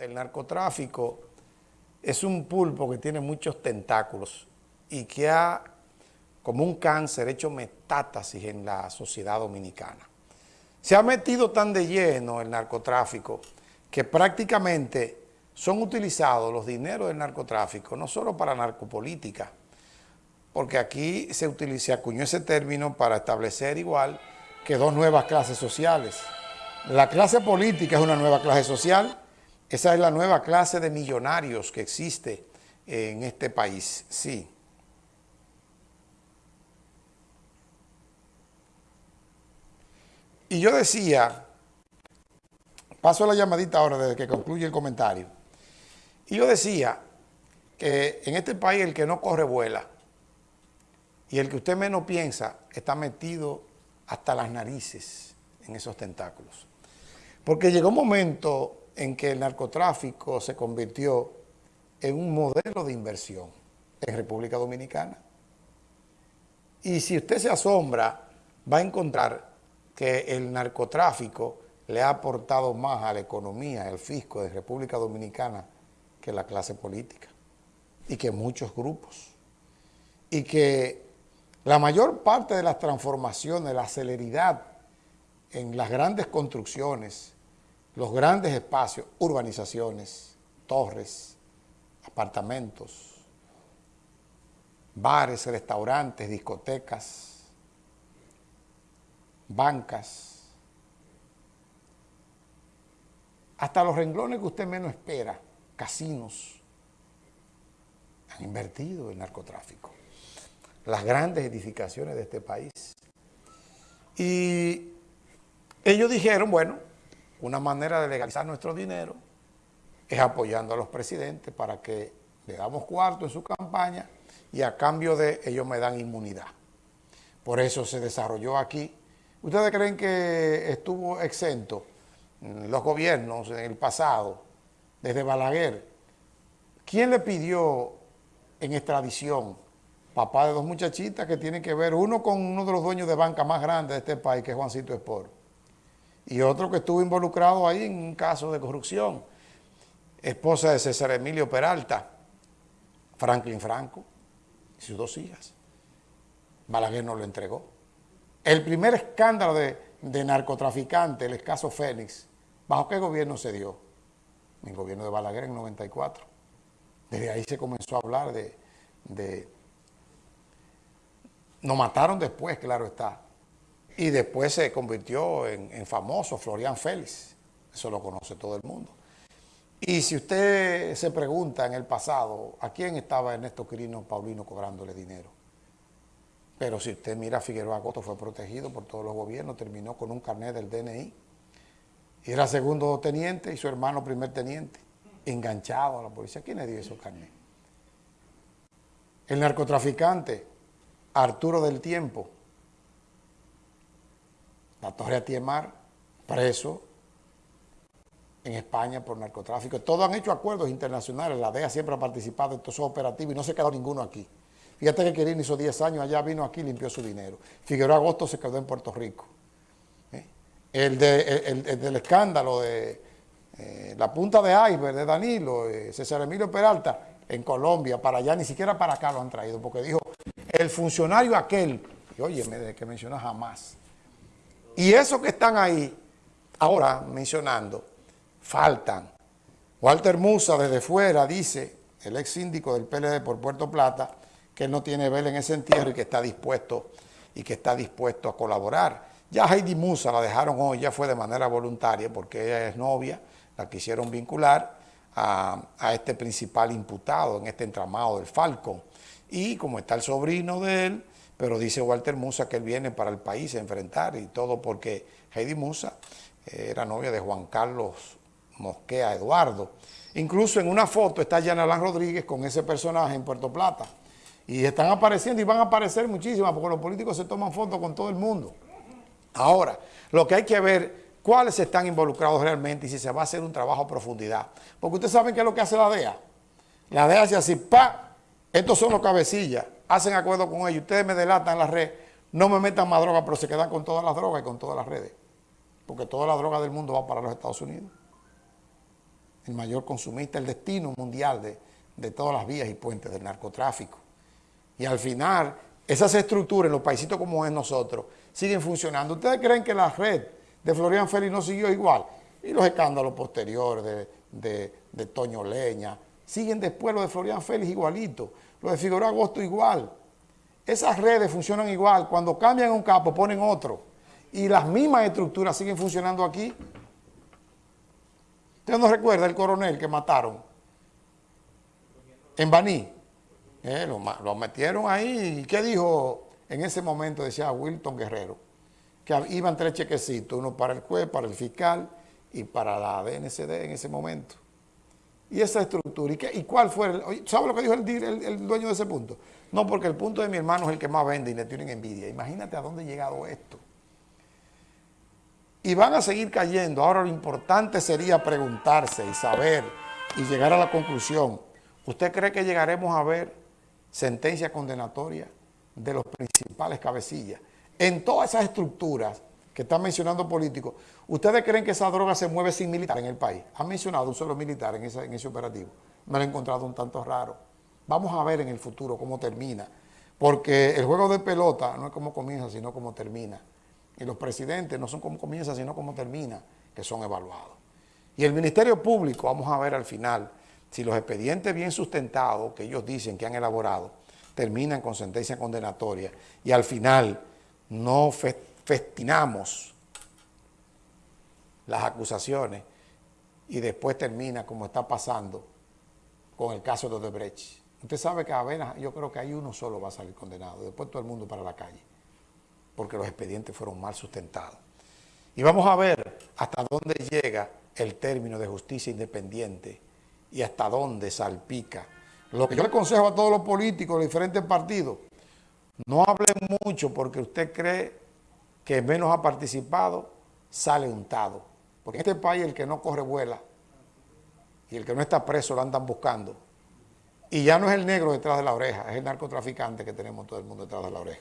el narcotráfico es un pulpo que tiene muchos tentáculos y que ha, como un cáncer, hecho metástasis en la sociedad dominicana. Se ha metido tan de lleno el narcotráfico que prácticamente son utilizados los dineros del narcotráfico no solo para narcopolítica, porque aquí se, utiliza, se acuñó ese término para establecer igual que dos nuevas clases sociales. La clase política es una nueva clase social esa es la nueva clase de millonarios que existe en este país, sí. Y yo decía, paso la llamadita ahora desde que concluye el comentario, y yo decía que en este país el que no corre vuela, y el que usted menos piensa está metido hasta las narices en esos tentáculos. Porque llegó un momento en que el narcotráfico se convirtió en un modelo de inversión en República Dominicana. Y si usted se asombra, va a encontrar que el narcotráfico le ha aportado más a la economía, al fisco de República Dominicana que la clase política y que muchos grupos. Y que la mayor parte de las transformaciones, la celeridad en las grandes construcciones, los grandes espacios, urbanizaciones, torres, apartamentos, bares, restaurantes, discotecas, bancas, hasta los renglones que usted menos espera, casinos, han invertido en narcotráfico. Las grandes edificaciones de este país. Y ellos dijeron, bueno, una manera de legalizar nuestro dinero es apoyando a los presidentes para que le damos cuarto en su campaña y a cambio de ellos me dan inmunidad. Por eso se desarrolló aquí. ¿Ustedes creen que estuvo exento los gobiernos en el pasado, desde Balaguer? ¿Quién le pidió en extradición papá de dos muchachitas que tienen que ver, uno con uno de los dueños de banca más grandes de este país, que es Juancito Esport? Y otro que estuvo involucrado ahí en un caso de corrupción, esposa de César Emilio Peralta, Franklin Franco y sus dos hijas. Balaguer no lo entregó. El primer escándalo de, narcotraficante, el caso Fénix, ¿bajo qué gobierno se dio? En el gobierno de Balaguer en 94. Desde ahí se comenzó a hablar de... de nos mataron después, claro está, y después se convirtió en, famoso Florian Félix, eso lo conoce todo el mundo. Y si usted se pregunta en el pasado, ¿a quién estaba Ernesto Quirino Paulino cobrándole dinero? Pero si usted mira, Figueroa Agosto fue protegido por todos los gobiernos, terminó con un carnet del DNI. Y era segundo teniente y su hermano primer teniente, enganchado a la policía. ¿Quién le dio esos carnet? El narcotraficante, Arturo del Tiempo, la Torre Atiemar, preso en España por narcotráfico. Todos han hecho acuerdos internacionales, la DEA siempre ha participado en todos esos operativos y no se quedó ninguno aquí. Fíjate que Quirino hizo 10 años allá, vino aquí y limpió su dinero. Figueroa Agosto se quedó en Puerto Rico. ¿Eh? El, del escándalo de eh, la punta de iceberg de Danilo, eh, César Emilio Peralta, en Colombia, para allá, ni siquiera para acá lo han traído, porque dijo, el funcionario aquel, y oye, desde que menciona jamás, y esos que están ahí, ahora mencionando, faltan. Walter Musa desde fuera dice, el ex síndico del PLD por Puerto Plata, que él no tiene vela en ese entierro y que está dispuesto y que está dispuesto a colaborar. Ya Heidi Musa la dejaron hoy, ya fue de manera voluntaria porque ella es novia, la quisieron vincular a, a este principal imputado en este entramado del Falcon. Y como está el sobrino de él, pero dice Walter Musa que él viene para el país a enfrentar y todo porque Heidi Musa era novia de Juan Carlos Mosquea Eduardo. Incluso en una foto está Yanalán Rodríguez con ese personaje en Puerto Plata. Y están apareciendo y van a aparecer muchísimas porque los políticos se toman fotos con todo el mundo. Ahora, lo que hay que ver cuáles están involucrados realmente y si se va a hacer un trabajo a profundidad. Porque ustedes saben qué es lo que hace la DEA. La DEA hace así, pa, estos son los cabecillas hacen acuerdo con ellos, ustedes me delatan la red, no me metan más droga, pero se quedan con todas las drogas y con todas las redes. Porque toda la droga del mundo va para los Estados Unidos. el mayor consumista, el destino mundial de, de todas las vías y puentes del narcotráfico. Y al final, esas estructuras en los paisitos como es nosotros siguen funcionando. ¿Ustedes creen que la red de Florian Félix no siguió igual? Y los escándalos posteriores de, de, Toño Leña, siguen después los de Florian Félix igualito, los de Figueroa Agosto igual. Esas redes funcionan igual, cuando cambian un capo ponen otro. Y las mismas estructuras siguen funcionando aquí. ¿Usted no recuerda el coronel que mataron? En Baní. Eh, lo, metieron ahí. ¿Y qué dijo en ese momento? Decía Wilton Guerrero. Que iban tres chequecitos, uno para el juez, para el fiscal y para la DNCD en ese momento. Y esa estructura. ¿Y, qué, y cuál fue? El, ¿Sabe lo que dijo el, el, dueño de ese punto? No, porque el punto de mi hermano es el que más vende y le tienen envidia. Imagínate a dónde ha llegado esto. Y van a seguir cayendo. Ahora lo importante sería preguntarse y saber y llegar a la conclusión. ¿Usted cree que llegaremos a ver sentencia condenatoria de los principales cabecillas? En todas esas estructuras que están mencionando políticos, ¿ustedes creen que esa droga se mueve sin militar en el país? ¿Han mencionado un solo militar en ese, operativo? Me lo he encontrado un tanto raro. Vamos a ver en el futuro cómo termina. Porque el juego de pelota no es como comienza, sino como termina. Y los presidentes no son como comienza, sino como termina, que son evaluados. Y el Ministerio Público, vamos a ver al final, si los expedientes bien sustentados, que ellos dicen que han elaborado, terminan con sentencia condenatoria y al final no festinamos las acusaciones y después termina como está pasando con el caso de Odebrecht. Usted sabe que Avena, yo creo que hay uno solo va a salir condenado, después todo el mundo para la calle, porque los expedientes fueron mal sustentados. Y vamos a ver hasta dónde llega el término de justicia independiente y hasta dónde salpica. Lo que yo le aconsejo a todos los políticos de diferentes partidos, no hablen mucho porque usted cree que menos ha participado, sale untado. Porque en este país el que no corre vuela y el que no está preso lo andan buscando. Y ya no es el negro detrás de la oreja, es el narcotraficante que tenemos todo el mundo detrás de la oreja.